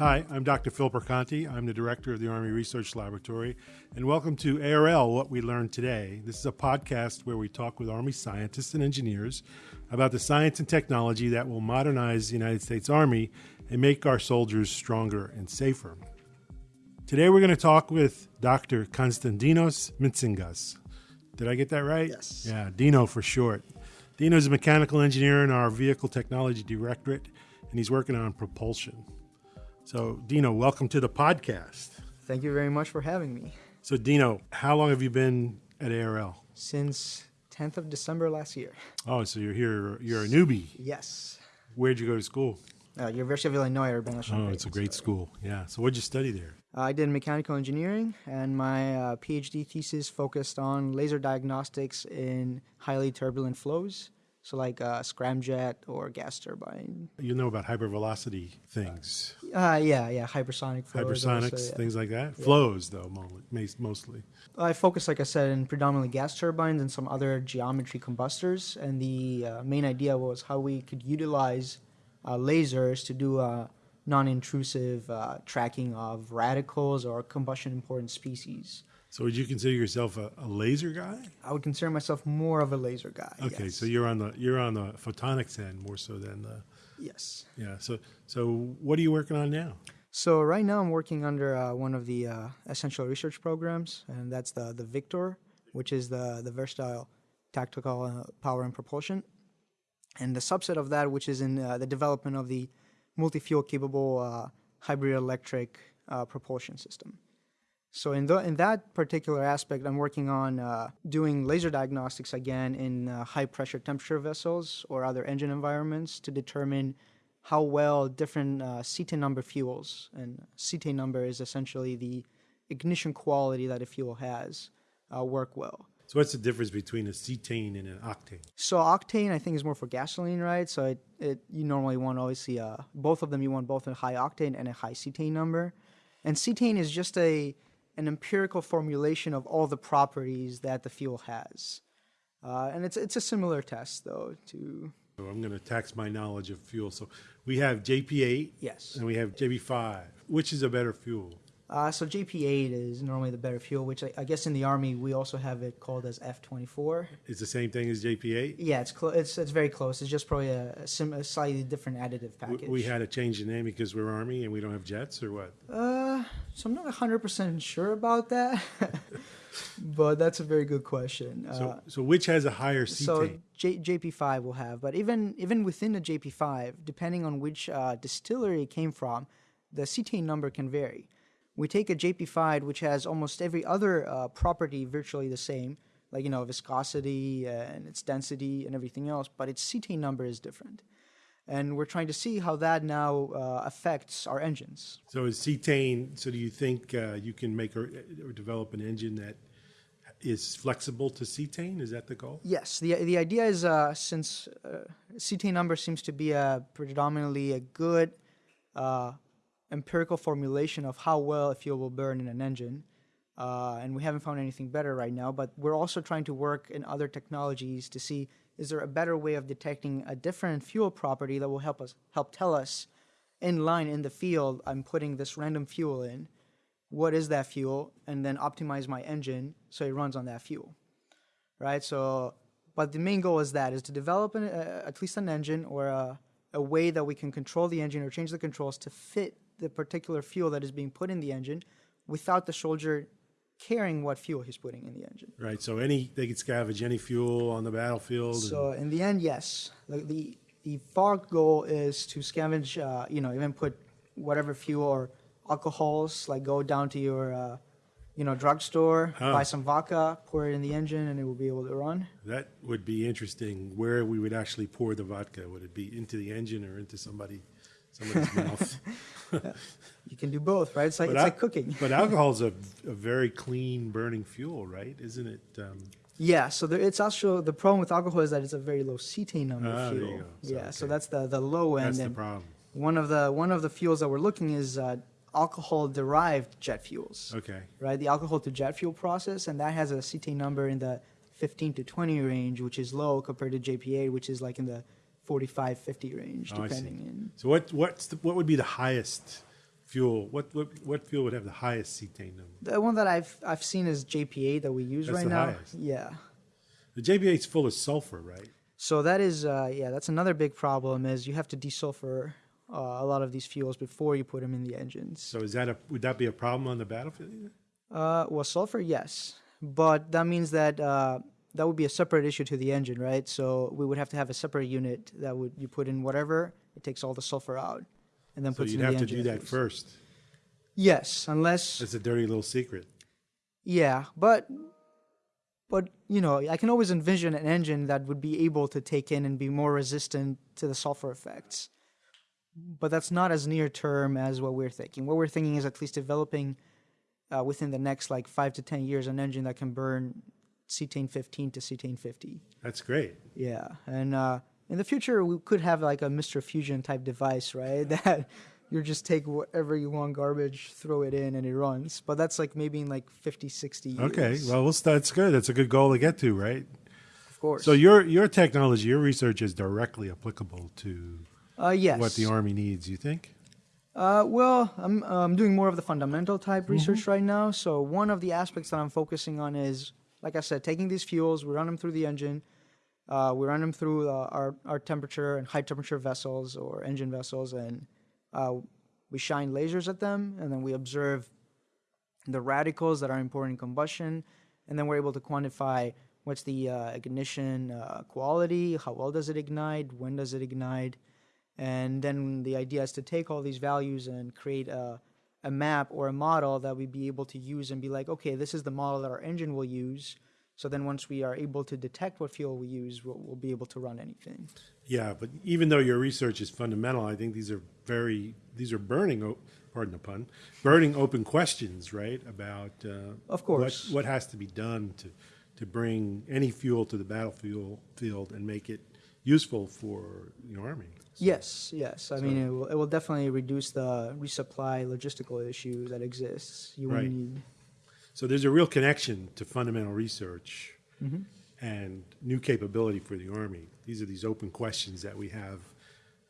Hi, I'm Dr. Phil Perconti. I'm the director of the Army Research Laboratory, and welcome to ARL What We Learned Today. This is a podcast where we talk with Army scientists and engineers about the science and technology that will modernize the United States Army and make our soldiers stronger and safer. Today we're going to talk with Dr. Konstantinos Mitsingas. Did I get that right? Yes. Yeah, Dino for short. Dino is a mechanical engineer in our Vehicle Technology Directorate, and he's working on propulsion. So, Dino, welcome to the podcast. Thank you very much for having me. So, Dino, how long have you been at ARL? Since 10th of December last year. Oh, so you're here, you're a newbie. Yes. Where'd you go to school? Uh, University of Illinois Urbana Oh, it's a great school. Yeah. So, what'd you study there? Uh, I did mechanical engineering, and my uh, PhD thesis focused on laser diagnostics in highly turbulent flows. So, like uh, scramjet or gas turbine. You know about hypervelocity things, Uh, yeah, yeah, hypersonic flows. hypersonics, also, yeah. things like that. Flows, though, mostly. I focus, like I said, in predominantly gas turbines and some other geometry combustors. And the uh, main idea was how we could utilize uh, lasers to do uh, non-intrusive uh, tracking of radicals or combustion important species. So, would you consider yourself a, a laser guy? I would consider myself more of a laser guy. Okay, yes. so you're on the you're on the photonics end more so than the yes. yeah. So so what are you working on now? So right now I'm working under uh, one of the uh, essential research programs, and that's the the Victor, which is the the versatile tactical uh, power and propulsion, and the subset of that, which is in uh, the development of the multi-fuel capable uh, hybrid electric uh, propulsion system. So in the, in that particular aspect, I'm working on uh, doing laser diagnostics again in uh, high pressure temperature vessels or other engine environments to determine how well different uh, cetane number fuels and cetane number is essentially the ignition quality that a fuel has uh, work well. So what's the difference between a cetane and an octane? So octane, I think, is more for gasoline, right? So it, it you normally want obviously uh, both of them. You want both a high octane and a high cetane number, and cetane is just a an empirical formulation of all the properties that the fuel has, uh, and it's it's a similar test though to So I'm going to tax my knowledge of fuel. So we have JP8 yes. and we have JP5. Which is a better fuel? Uh, so JP8 is normally the better fuel, which I, I guess in the army we also have it called as F24. It's the same thing as JP8. Yeah, it's clo- it's it's very close. It's just probably a, a, sim- a slightly different additive package. we had to change the name because we're army and we don't have jets, or what? Uh, so I'm not 100% sure about that, but that's a very good question. Uh, So so which has a higher cetane? so J- JP5 will have, but even even within the JP5, depending on which uh, distillery it came from, the cetane number can vary. We take a JP5, which has almost every other uh, property virtually the same, like you know viscosity and its density and everything else, but its cetane number is different. And we're trying to see how that now uh, affects our engines. So is cetane? So do you think uh, you can make or, or develop an engine that is flexible to cetane? Is that the goal? Yes, the the idea is uh, since uh, cetane number seems to be a predominantly a good uh, empirical formulation of how well a fuel will burn in an engine, uh, and we haven't found anything better right now. But we're also trying to work in other technologies to see is there a better way of detecting a different fuel property that will help us help tell us in line in the field I'm putting this random fuel in. What is that fuel? And then optimize my engine so it runs on that fuel right? So, but the main goal is that is to develop an, uh, at least an engine or a, a way that we can control the engine or change the controls to fit the particular fuel that is being put in the engine, without the soldier caring what fuel he's putting in the engine. Right. So any they could scavenge any fuel on the battlefield. So in the end, yes, the the, the far goal is to scavenge, uh, you know, even put whatever fuel or alcohols, like go down to your, uh, you know, drugstore, Oh. buy some vodka, pour it in the engine, and it will be able to run. That would be interesting. Where we would actually pour the vodka? Would it be into the engine or into somebody, somebody's mouth? You can do both, right? It's like But it's al- like cooking. But alcohol is a, a very clean burning fuel, right? Isn't it? Um, Yeah, so there, it's also the problem with alcohol is that it's a very low cetane number Ah, fuel. So, yeah, so that's the the low end. that's the problem. one of the one of the fuels that we're looking is uh, alcohol derived jet fuels. Okay. Right, the alcohol to jet fuel process, and that has a cetane number in the 15 to 20 range, which is low compared to JP8, which is like in the 45, 50 range, Oh, depending. in So what what's the, what would be the highest fuel? What what what fuel would have the highest cetane number? The one that I've I've seen is JP8 that we use That's right the now. highest. Yeah. The JP8 is full of sulfur, right? So that is uh, yeah, that's another big problem is you have to desulfur uh, a lot of these fuels before you put them in the engines. So is that a would that be a problem on the battlefield? Uh, well, sulfur, yes, but that means that uh, that would be a separate issue to the engine, right? So we would have to have a separate unit that would you put in whatever it takes all the sulfur out, and then So puts you'd in have the to engine do that first. Yes, unless it's a dirty little secret. yeah, but but you know I can always envision an engine that would be able to take in and be more resistant to the sulfur effects. But that's not as near term as what we're thinking. What we're thinking is at least developing uh, within the next like five to ten years an engine that can burn cetane 15 to cetane 50. That's great. Yeah, and uh, in the future we could have like a Mr. Fusion type device, right? That you just take whatever you want garbage, throw it in, and it runs. But that's like maybe in like 50, 60 years. Okay, well, we'll start, that's good. That's a good goal to get to, right? of course. So your your technology, your research is directly applicable to uh, yes. what the army needs. You think? Uh, well, I'm I'm doing more of the fundamental type Mm-hmm. research right now. So one of the aspects that I'm focusing on is, like I said, taking these fuels, we run them through the engine, uh, we run them through uh, our our temperature and high temperature vessels or engine vessels, and uh, we shine lasers at them, and then we observe the radicals that are important in combustion, and then we're able to quantify what's the uh, ignition uh, quality, how well does it ignite, when does it ignite, and then the idea is to take all these values and create a, a map or a model that we'd be able to use and be like, okay, this is the model that our engine will use. So then once we are able to detect what fuel we use, we'll, we'll be able to run anything. Yeah, but even though your research is fundamental, I think these are very these are burning. Pardon the pun. Burning open questions, right? About uh, Of course. what, what has to be done to to bring any fuel to the battlefield field and make it useful for the army. So- Yes, yes. I mean, it will, it will definitely reduce the resupply logistical issue that exists. You Right. need. So there's a real connection to fundamental research Mm-hmm. and new capability for the Army. These are these open questions that we have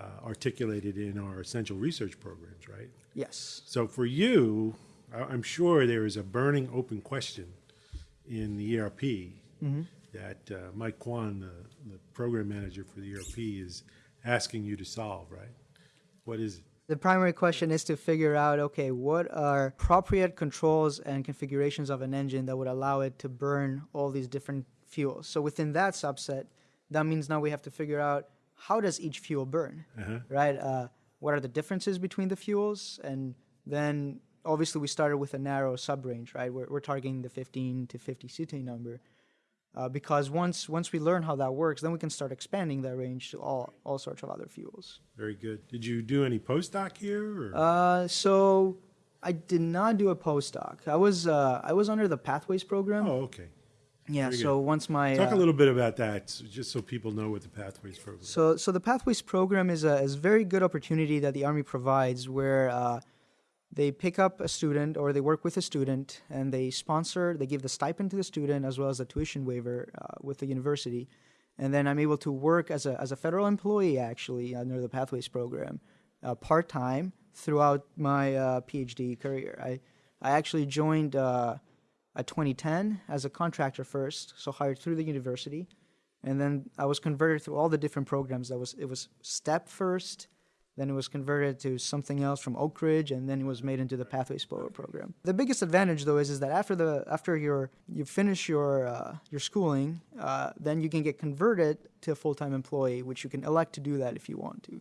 uh, articulated in our essential research programs, right? Yes. So for you, I'm sure there is a burning open question in the ERP Mm-hmm. That uh, Mike Kwan, the, the program manager for the ERP, is asking you to solve, right? What is it? The primary question is to figure out okay, what are appropriate controls and configurations of an engine that would allow it to burn all these different fuels. So within that subset, that means now we have to figure out how does each fuel burn, Uh-huh. right? Uh, what are the differences between the fuels? And then obviously we started with a narrow sub range, right? We're, we're targeting the 15 to 50 cetane number. Uh, because once once we learn how that works, then we can start expanding that range to all all sorts of other fuels. Very good. Did you do any postdoc here? Or? Uh, so I did not do a postdoc. I was uh, I was under the Pathways program. oh, okay. yeah. very So once my Talk uh, a little bit about that, just so people know what the Pathways program. is. So, so the Pathways program is a is a very good opportunity that the Army provides, where uh, they pick up a student or they work with a student and they sponsor, they give the stipend to the student as well as a tuition waiver uh, with the university, and then I'm able to work as a as a federal employee actually under the Pathways program, uh, part time throughout my uh, PhD career. I I actually joined. Uh, at 2010 as a contractor first, so hired through the university, and then I was converted through all the different programs. That was it was STEP first, then it was converted to something else from Oak Ridge, and then it was made into the Pathways program. The biggest advantage though is is that after the after your you finish your uh, your schooling, uh, then you can get converted to a full time employee, which you can elect to do that if you want to.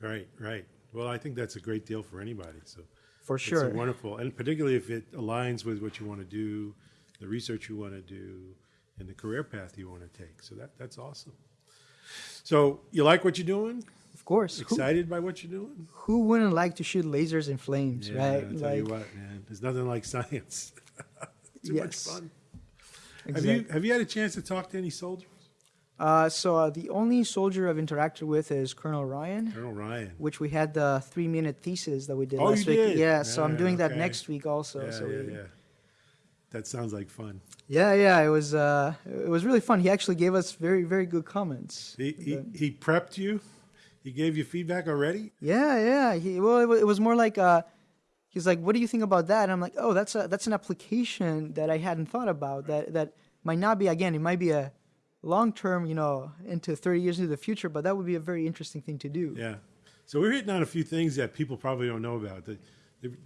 Right, right. Well, I think that's a great deal for anybody. So For it's sure. wonderful, and particularly if it aligns with what you want to do, the research you want to do, and the career path you want to take. So that that's awesome. So you like what you're doing? Of course. Who, Excited by what you're doing? who wouldn't like to shoot lasers and flames, Yeah, right? I tell you what, man. There's nothing like science. Too much fun. exactly. Have you have you had a chance to talk to any soldiers? Uh, so uh, the only soldier I've interacted with is Colonel Ryan, Colonel Ryan. which we had the three-minute thesis that we did Oh, last week. did? Yeah, so I'm Yeah, doing that next week also. yeah, so yeah, we, yeah. That sounds like fun. yeah, yeah, It was uh, it was really fun. He actually gave us very very good comments. He, he, he prepped you. He gave you feedback already. Yeah, yeah. He, well, it, it was more like uh, he's like, "What do you think about that?" And I'm like, "Oh, that's a that's an application that I hadn't thought about. That that might not be again. It might be a long term, you know, into 30 years into the future, but that would be a very interesting thing to do." Yeah. So we're hitting on a few things that people probably don't know about. That,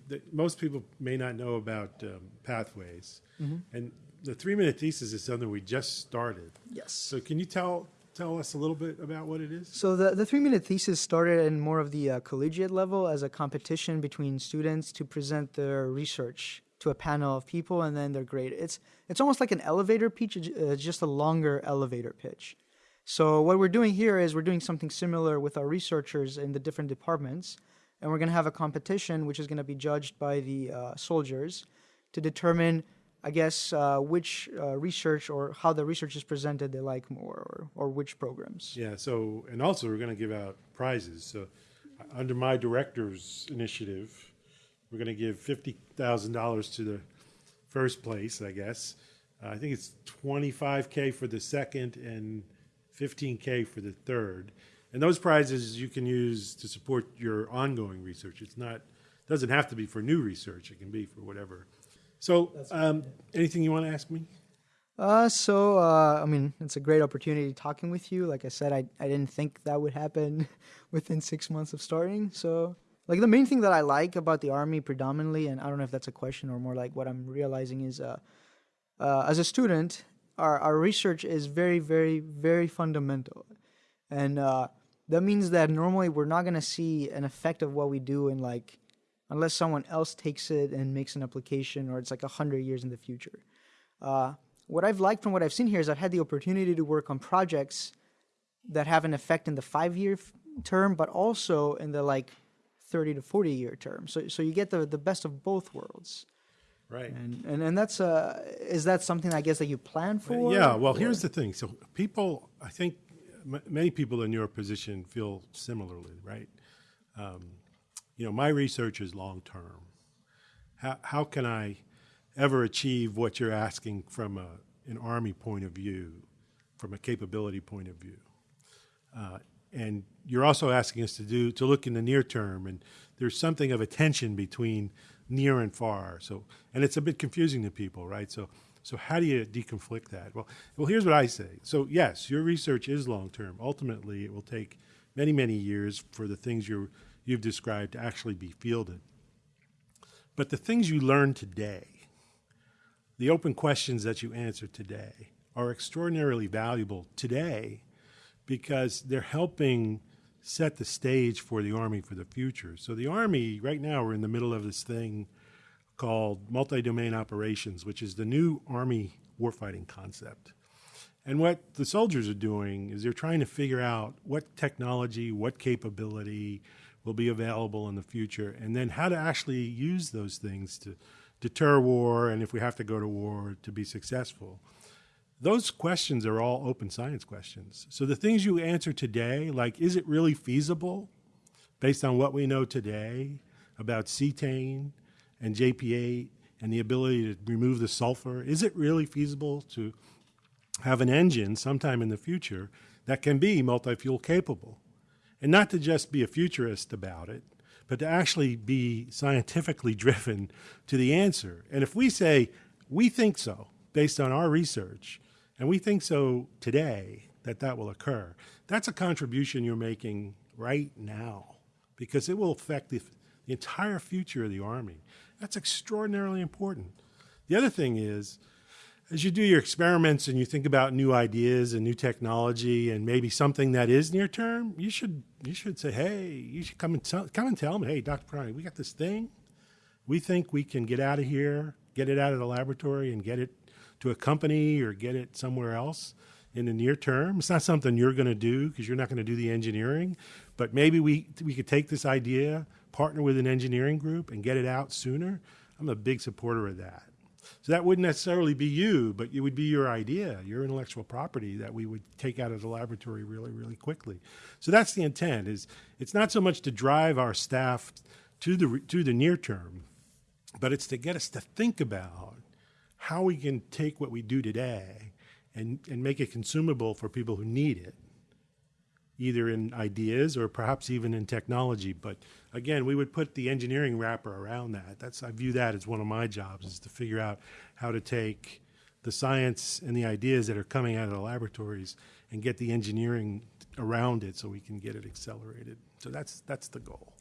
that most people may not know about um, pathways, mm-hmm. and the three minute thesis is something we just started. Yes. So can you tell tell us a little bit about what it is? So the, the three minute thesis started in more of the uh, collegiate level as a competition between students to present their research to a panel of people and then they're grade. It's it's almost like an elevator pitch, uh, just a longer elevator pitch. So what we're doing here is we're doing something similar with our researchers in the different departments, and we're going to have a competition which is going to be judged by the uh, soldiers to determine I guess, uh, which uh, research or how the research is presented they like more, or, or which programs. Yeah. So, and also we're going to give out prizes. So, under my director's initiative, we're going to give fifty thousand dollars to the first place. I guess. Uh, I think it's twenty-five k for the second and fifteen k for the third. And those prizes you can use to support your ongoing research. It's not doesn't have to be for new research. It can be for whatever so, um, anything you want to ask me? Uh, so, uh, I mean, it's a great opportunity talking with you. Like I said, I, I didn't think that would happen within six months of starting. So, like, the main thing that I like about the Army predominantly, and I don't know if that's a question or more like what I'm realizing is, uh, uh, as a student, our, our research is very, very, very fundamental. And uh, that means that normally we're not going to see an effect of what we do in like unless someone else takes it and makes an application or it's like 100 years in the future. Uh, what I've liked from what I've seen here is I've had the opportunity to work on projects that have an effect in the five year term, but also in the like 30 to 40 year term. So, so you get the, the best of both worlds. Right. And, and, and that's, uh, is that something I guess that you plan for? Yeah. Well, or? here's the thing. So people, I think m- many people in your position feel similarly, right? Um, you know, my research is long term. How, how can I ever achieve what you're asking from a, an Army point of view, from a capability point of view? Uh, and you're also asking us to do to look in the near term, and there's something of a tension between near and far. So, and it's a bit confusing to people, right? So, so how do you deconflict that? Well, well, here's what I say. So, yes, your research is long term. Ultimately, it will take many, many years for the things you're you've described to actually be fielded. But the things you learn today, the open questions that you answer today, are extraordinarily valuable today because they're helping set the stage for the Army for the future. So, the Army, right now, we're in the middle of this thing called multi domain operations, which is the new Army warfighting concept. And what the soldiers are doing is they're trying to figure out what technology, what capability, will be available in the future, and then how to actually use those things to deter war, and if we have to go to war, to be successful. Those questions are all open science questions. So the things you answer today, like is it really feasible based on what we know today about cetane and JP8 and the ability to remove the sulfur, is it really feasible to have an engine sometime in the future that can be multi fuel capable? And not to just be a futurist about it, but to actually be scientifically driven to the answer. And if we say, we think so, based on our research, and we think so today that that will occur, that's a contribution you're making right now because it will affect the, the entire future of the Army. That's extraordinarily important. The other thing is, as you do your experiments and you think about new ideas and new technology and maybe something that is near term, you should you should say, hey, you should come and tell, come and tell me, hey, Dr. Perconti, we got this thing. We think we can get out of here, get it out of the laboratory, and get it to a company or get it somewhere else in the near term. It's not something you're going to do because you're not going to do the engineering, but maybe we we could take this idea, partner with an engineering group, and get it out sooner. I'm a big supporter of that. So that wouldn't necessarily be you, but it would be your idea, your intellectual property that we would take out of the laboratory really, really quickly. So that's the intent. Is it's not so much to drive our staff to the to the near term, but it's to get us to think about how we can take what we do today and, and make it consumable for people who need it either in ideas or perhaps even in technology. But again, we would put the engineering wrapper around that. That's I view that as one of my jobs is to figure out how to take the science and the ideas that are coming out of the laboratories and get the engineering around it so we can get it accelerated. So that's that's the goal.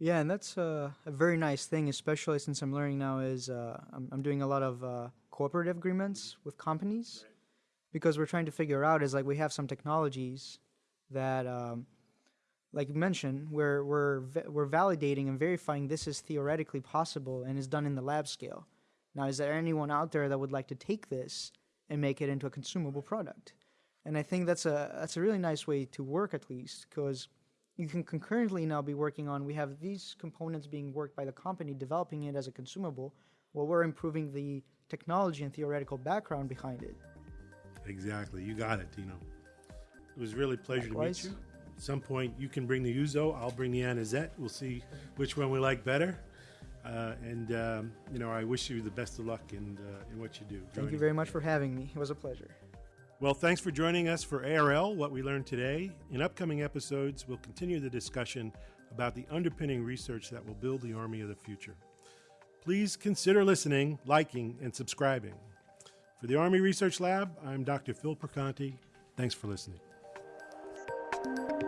Yeah, and that's uh, a very nice thing, especially since I'm learning now is uh, I'm, I'm doing a lot of uh, cooperative agreements with companies right. because we're trying to figure out is like we have some technologies that, um, like you mentioned, we're we're we're validating and verifying this is theoretically possible and is done in the lab scale. Now, is there anyone out there that would like to take this and make it into a consumable product? And I think that's a that's a really nice way to work at least because you can concurrently now be working on we have these components being worked by the company developing it as a consumable while we're improving the technology and theoretical background behind it. Exactly. You got it, Dino. It was really a pleasure Likewise. to meet you. At some point, you can bring the ouzo. I'll bring the Anisette. We'll see which one we like better. Uh, and um, you know, I wish you the best of luck in uh, in what you do. Thank you very much for having me. It was a pleasure. Well, thanks for joining us for ARL. What we learned today. In upcoming episodes, we'll continue the discussion about the underpinning research that will build the Army of the future. Please consider listening, liking, and subscribing. For the Army Research Lab, I'm Dr. Phil Perconti. Thanks for listening. You.